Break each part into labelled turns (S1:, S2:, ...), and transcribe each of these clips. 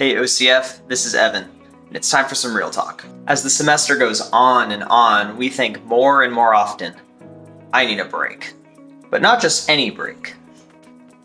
S1: Hey OCF, this is Evan, and it's time for some real talk. As the semester goes on and on, we think more and more often, I need a break. But not just any break.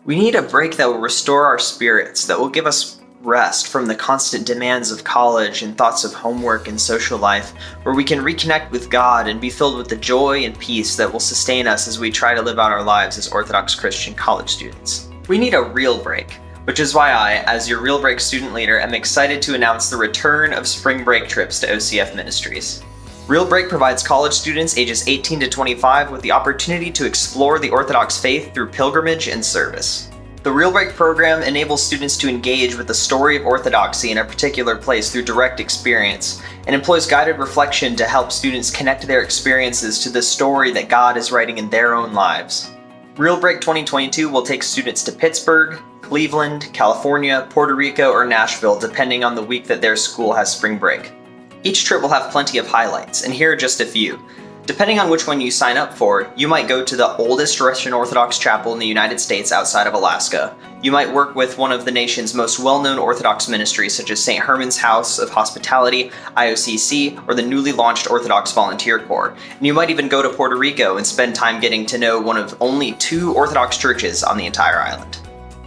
S1: We need a break that will restore our spirits, that will give us rest from the constant demands of college and thoughts of homework and social life, where we can reconnect with God and be filled with the joy and peace that will sustain us as we try to live out our lives as Orthodox Christian college students. We need a real break, which is why I, as your Real Break student leader, am excited to announce the return of spring break trips to OCF Ministries. Real Break provides college students ages 18 to 25 with the opportunity to explore the Orthodox faith through pilgrimage and service. The Real Break program enables students to engage with the story of Orthodoxy in a particular place through direct experience, and employs guided reflection to help students connect their experiences to the story that God is writing in their own lives. Real Break 2022 will take students to Pittsburgh, Cleveland, California, Puerto Rico, or Nashville depending on the week that their school has spring break. Each trip will have plenty of highlights, and here are just a few. Depending on which one you sign up for, you might go to the oldest Russian Orthodox chapel in the United States outside of Alaska. You might work with one of the nation's most well-known Orthodox ministries such as St. Herman's House of Hospitality, IOCC, or the newly launched Orthodox Volunteer Corps. And you might even go to Puerto Rico and spend time getting to know one of only two Orthodox churches on the entire island.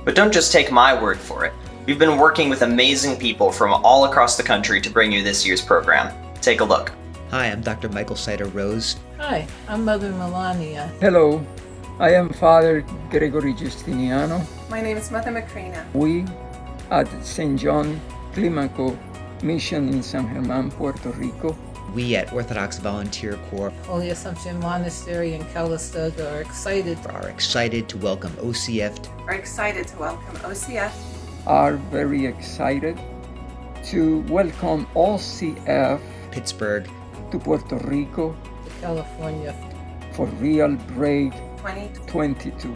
S1: But don't just take my word for it. We've been working with amazing people from all across the country to bring you this year's program. Take a look.
S2: Hi, I'm Dr. Michael Sider Rose.
S3: Hi, I'm Mother Melania.
S4: Hello, I am Father Gregory Justiniano.
S5: My name is Mother Macrina.
S4: We at St. John Climaco Mission in San German, Puerto Rico.
S2: We at Orthodox Volunteer Corps
S3: Holy Assumption Monastery in Calistoga are excited.
S2: are excited to welcome OCF
S5: Are excited to welcome OCF
S4: Are very excited to welcome OCF
S2: Pittsburgh
S4: to Puerto Rico
S3: to California.
S4: for Real Break 2022.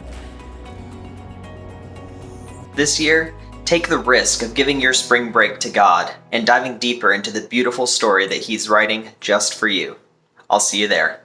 S1: This year, take the risk of giving your spring break to God and diving deeper into the beautiful story that He's writing just for you. I'll see you there.